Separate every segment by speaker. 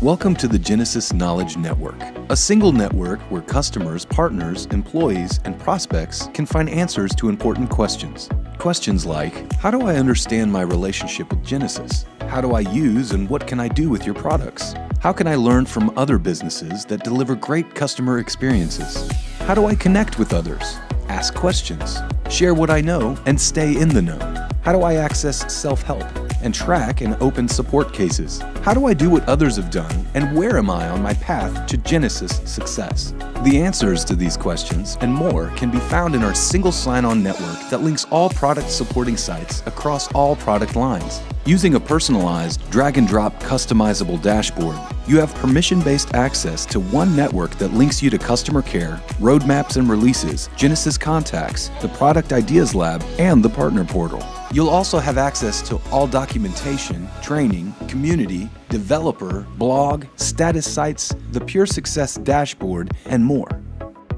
Speaker 1: Welcome to the Genesys Knowledge Network, a single network where customers, partners, employees, and prospects can find answers to important questions. Questions like How do I understand my relationship with Genesys? How do I use and what can I do with your products? How can I learn from other businesses that deliver great customer experiences? How do I connect with others? Ask questions, share what I know, and stay in the know. How do I access self help and track and open support cases? How do I do what others have done, and where am I on my path to Genesys success? The answers to these questions and more can be found in our single sign on network that links all product supporting sites across all product lines. Using a personalized, drag and drop customizable dashboard, you have permission based access to one network that links you to customer care, roadmaps and releases, Genesys contacts, the Product Ideas Lab, and the Partner Portal. You'll also have access to all documentation, training, community, developer, blog, status sites, the Pure Success dashboard, and more.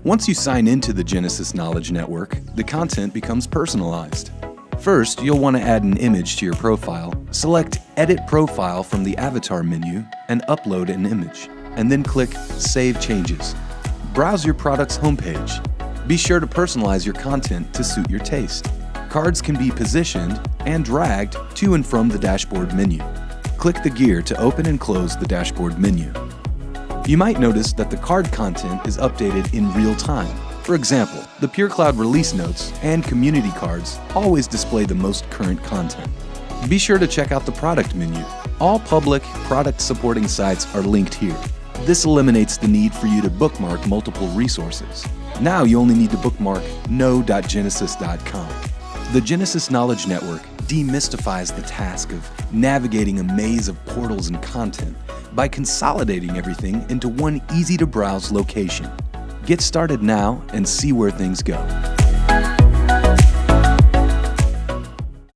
Speaker 1: Once you sign into the Genesys Knowledge Network, the content becomes personalized. First, you'll want to add an image to your profile. Select Edit Profile from the Avatar menu and upload an image, and then click Save Changes. Browse your product's homepage. Be sure to personalize your content to suit your taste. Cards can be positioned and dragged to and from the dashboard menu. Click the gear to open and close the dashboard menu. You might notice that the card content is updated in real time. For example, the PureCloud release notes and community cards always display the most current content. Be sure to check out the product menu. All public product supporting sites are linked here. This eliminates the need for you to bookmark multiple resources. Now you only need to bookmark know.genesys.com. The Genesys Knowledge Network demystifies the task of navigating a maze of portals and content by consolidating everything into one easy to browse location. Get started now and see where things go.